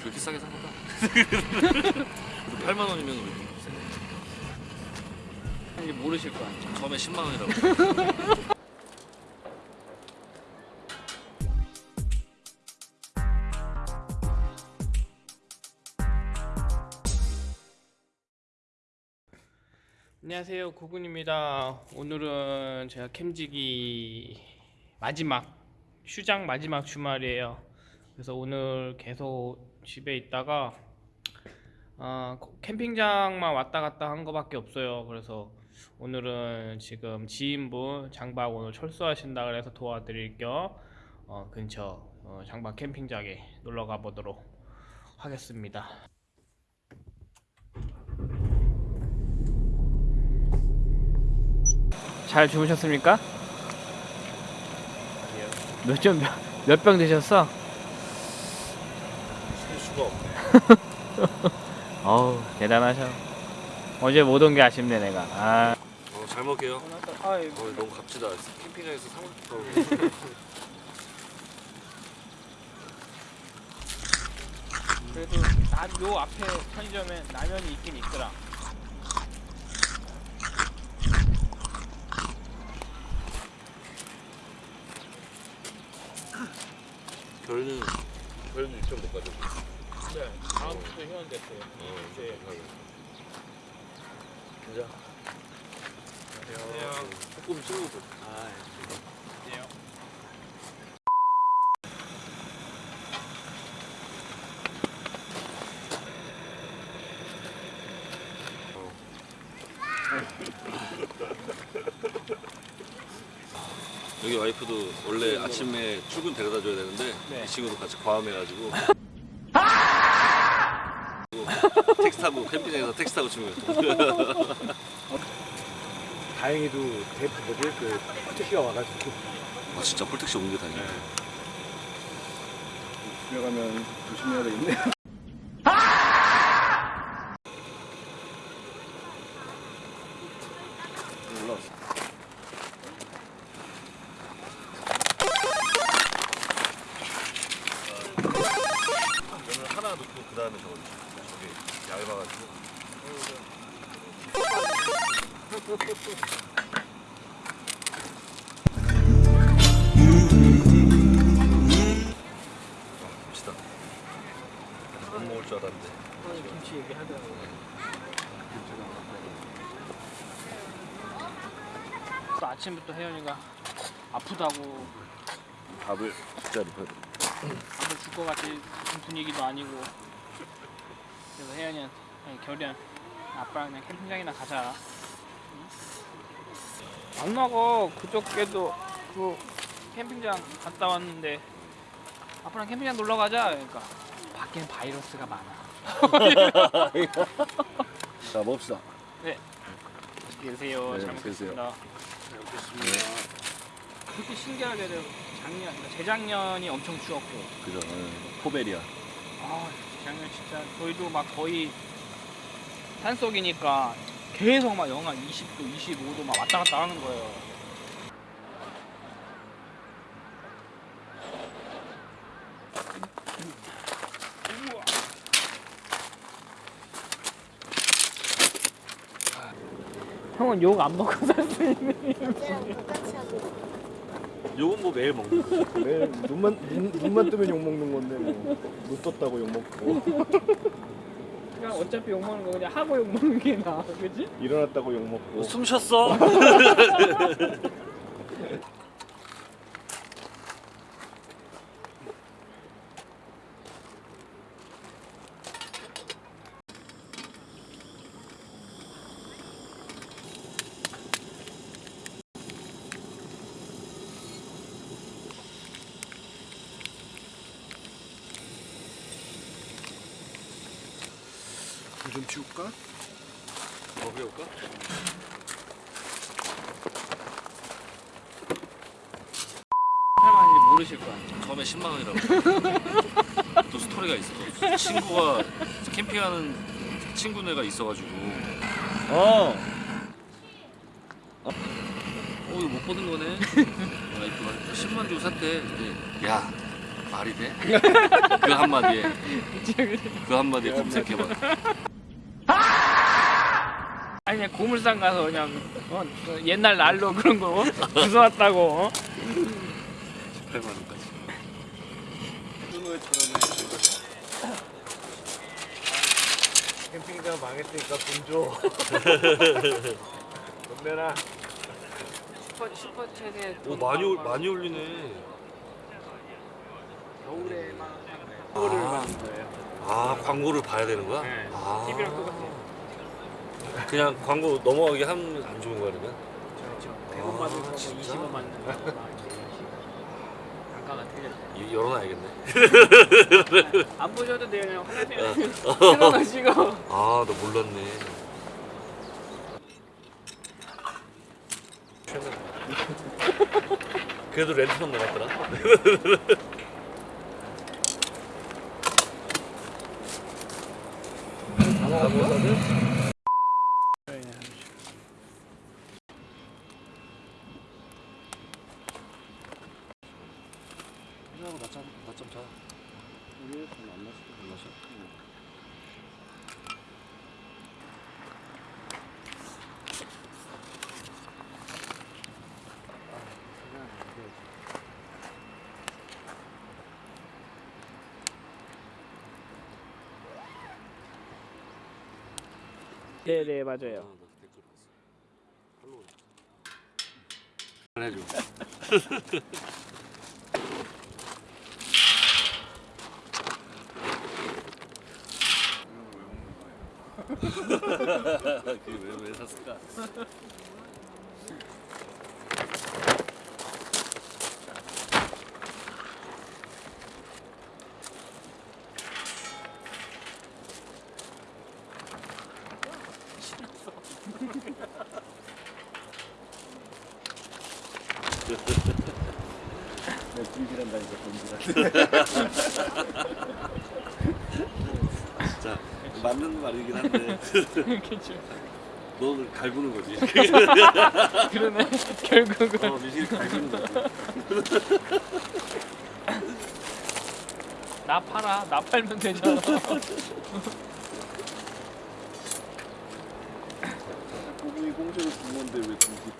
그렇게 싸게 산 거다 8만 원이면 왜 이렇게 비싸 이제 모르실 거 아니야. 처음에 10만 원이라고. 안녕하세요. 고군입니다. 오늘은 제가 캠지기 마지막 휴장 마지막 주말이에요 그래서 오늘 계속 집에 있다가 아, 캠핑장만 왔다 갔다 한 거밖에 없어요 그래서 오늘은 지금 지인분 장박 오늘 철수하신다 그래서 도와드릴 겸 어, 근처 어, 장박 캠핑장에 놀러 가보도록 하겠습니다 잘 주무셨습니까? 몇병몇 병 드셨어? 살 수가 없네 어우 대단하셔. 어제 못 온 게 아쉽네 내가. 아. 어, 잘 먹게요 아이, 어, 너무 값지다 캠핑장에서 사먹 그래도 나, 요 앞에 편의점에 라면이 있긴 있더라. 결은 결은 일정 못 가죠 네. 다음 주도 회원 됐어요. 어 네. 진짜 안녕하세요. 조금 친구들 아, 네. 여기 와이프도 원래 아침에 출근 데려다 줘야 되는데 네. 이 친구도 같이 과음해가지고 택시 타고 캠핑장에서 택시 타고 치면 다행히도 대프 뭐지 그 택시가 와가지고. 아 진짜 폴택시 옮겨 다니네. 집에 가면 조심해야 되겠네. 면을 하나 넣고 그 다음에 저거 얇아가지고. 봅시다. 못 먹을 줄 알았는데. 김치 얘기하더라고. 또 아침부터 혜연이가 아프다고 밥을 진짜 입어야 돼 밥을 줄 것 같은 분위기도 아니고 그래서 혜연이한테 아니 결이한 아빠랑 그냥 캠핑장이나 가자. 응? 안 나가 그저께도 그 캠핑장 갔다 왔는데 아빠랑 캠핑장 놀러 가자. 그러니까 밖에는 바이러스가 많아. 자 먹읍시다. 맛있게 드세요. 네, 잘 맛있게 드세요. 먹겠습니다. 그렇게 신기하게도 작년 재작년이 엄청 추웠고. 그죠. 포베리아. 아, 작년 진짜 저희도 막 거의 산속이니까 계속 막 영하 20도, 25도 막 왔다 갔다 하는 거예요. 형은 욕 안 먹고 살수 있는 요건 뭐 매일 먹는 거죠. 매일 눈만 눈, 눈만 뜨면 욕 먹는 건데 뭐 눈 떴다고 욕 먹고. 그냥 어차피 욕 먹는 거 그냥 하고 욕 먹는 게 나아, 그지? 일어났다고 욕 먹고. 숨 쉬었어 좀 치울까? 더 그래볼까? 할머니 모르실 거 아니야. 처음에 10만 원이라고 또 스토리가 있어 친구가 캠핑하는 친구네가 있어가지고 어. 어 이거 못 보는 거네 와이프가 10만 주고 샀대 근데 야 말이 돼? 그 한마디에 그 한마디에 검색해봐 아니 그냥 고물상 가서 그냥 어, 그 옛날 날로 그런 거 주워왔다고 어? 18만 원까지 캠핑장 망했으니까 돈 줘. 돈 내놔. 슈퍼 슈퍼챗에 오 많이 올- 많이 올리네 겨울에만 그거를 아. 만든 거예요. 아 광고를 봐야 되는 거야? 네. 아. TV랑 똑같아요. 그냥 광고 넘어가게 하면 안 좋은 거야 그러면? 그렇죠. 아, 100원 받는 거고 진짜? 20원 받는 단가가 틀렸어요. 이- 열어놔야겠네 안 보셔도 돼요. 그냥 화장실에 어. 틀어놓으시고. 아 나 몰랐네 그래도 렌트만 남았더라 সাপোর্ট হবে 네네 아, 맞아요. 나 댓글 봤어. 팔로우. 해줘. 그게 왜, 왜 샀을까? 내 불길한다니까 돈지라. 진짜 맞는 말이긴 한데 그렇죠. 너 갈구는 거지. 그러네. 결국은 어, 미실 갈구는 거지. 나 팔아. 나 팔면 되잖아. 준 건데 왜 돈지?